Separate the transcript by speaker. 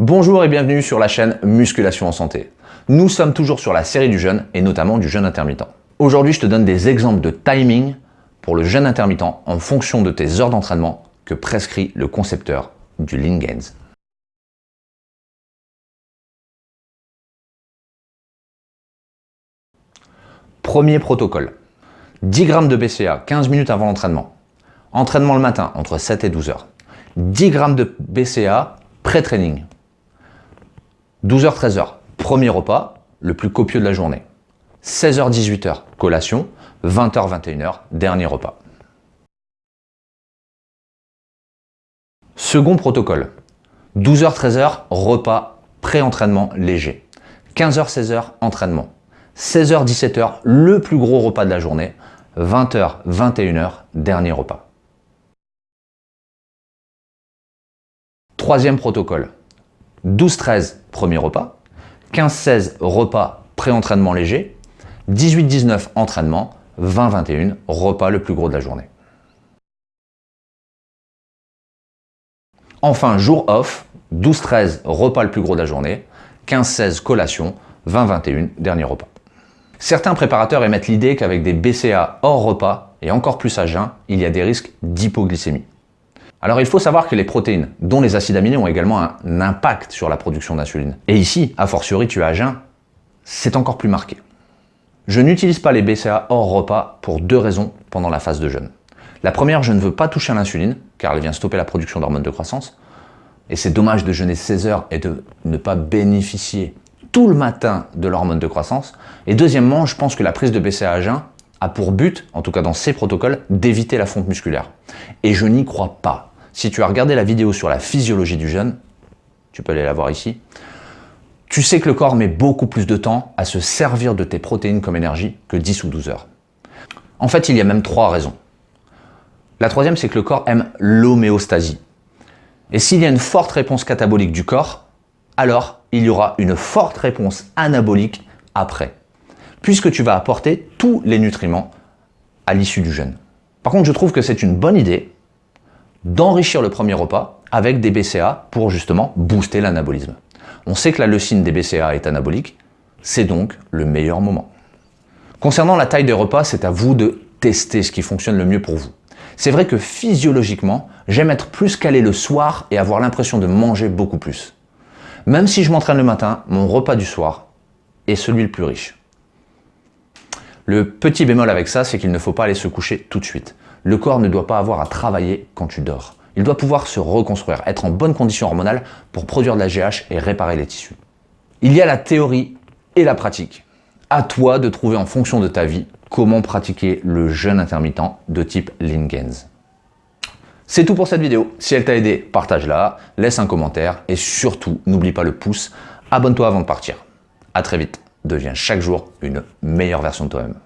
Speaker 1: Bonjour et bienvenue sur la chaîne Musculation en Santé. Nous sommes toujours sur la série du jeûne et notamment du jeûne intermittent. Aujourd'hui, je te donne des exemples de timing pour le jeûne intermittent en fonction de tes heures d'entraînement que prescrit le concepteur du Lean. Premier protocole. 10 grammes de BCA 15 minutes avant l'entraînement. Entraînement le matin entre 7 et 12 heures. 10 grammes de BCA pré-training. 12h, 13h, premier repas, le plus copieux de la journée. 16h, 18h, collation. 20h, 21h, dernier repas. Second protocole. 12h, 13h, repas pré-entraînement léger. 15h, 16h, entraînement. 16h, 17h, le plus gros repas de la journée. 20h, 21h, dernier repas. Troisième protocole. 12-13, premier repas. 15-16, repas pré-entraînement léger. 18-19, entraînement. 20-21, repas le plus gros de la journée. Enfin, jour off, 12-13, repas le plus gros de la journée. 15-16, collation. 20-21, dernier repas. Certains préparateurs émettent l'idée qu'avec des BCA hors repas, et encore plus à jeun, il y a des risques d'hypoglycémie. Alors il faut savoir que les protéines, dont les acides aminés, ont également un impact sur la production d'insuline. Et ici, a fortiori tu as jeun, c'est encore plus marqué. Je n'utilise pas les BCA hors repas pour deux raisons pendant la phase de jeûne. La première, je ne veux pas toucher à l'insuline, car elle vient stopper la production d'hormones de croissance. Et c'est dommage de jeûner 16 heures et de ne pas bénéficier tout le matin de l'hormone de croissance. Et deuxièmement, je pense que la prise de BCA à jeun a pour but, en tout cas dans ces protocoles, d'éviter la fonte musculaire. Et je n'y crois pas. Si tu as regardé la vidéo sur la physiologie du jeûne, tu peux aller la voir ici, tu sais que le corps met beaucoup plus de temps à se servir de tes protéines comme énergie que 10 ou 12 heures. En fait, il y a même trois raisons. La troisième, c'est que le corps aime l'homéostasie. Et s'il y a une forte réponse catabolique du corps, alors il y aura une forte réponse anabolique après, puisque tu vas apporter tous les nutriments à l'issue du jeûne. Par contre, je trouve que c'est une bonne idée d'enrichir le premier repas avec des BCA pour justement booster l'anabolisme. On sait que la leucine des BCA est anabolique, c'est donc le meilleur moment. Concernant la taille des repas, c'est à vous de tester ce qui fonctionne le mieux pour vous. C'est vrai que physiologiquement, j'aime être plus calé le soir et avoir l'impression de manger beaucoup plus. Même si je m'entraîne le matin, mon repas du soir est celui le plus riche. Le petit bémol avec ça, c'est qu'il ne faut pas aller se coucher tout de suite. Le corps ne doit pas avoir à travailler quand tu dors. Il doit pouvoir se reconstruire, être en bonne condition hormonale pour produire de la GH et réparer les tissus. Il y a la théorie et la pratique. À toi de trouver en fonction de ta vie comment pratiquer le jeûne intermittent de type Lingens. C'est tout pour cette vidéo. Si elle t'a aidé, partage-la, laisse un commentaire et surtout, n'oublie pas le pouce. Abonne-toi avant de partir. À très vite. Deviens chaque jour une meilleure version de toi-même.